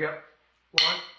Here we go. One.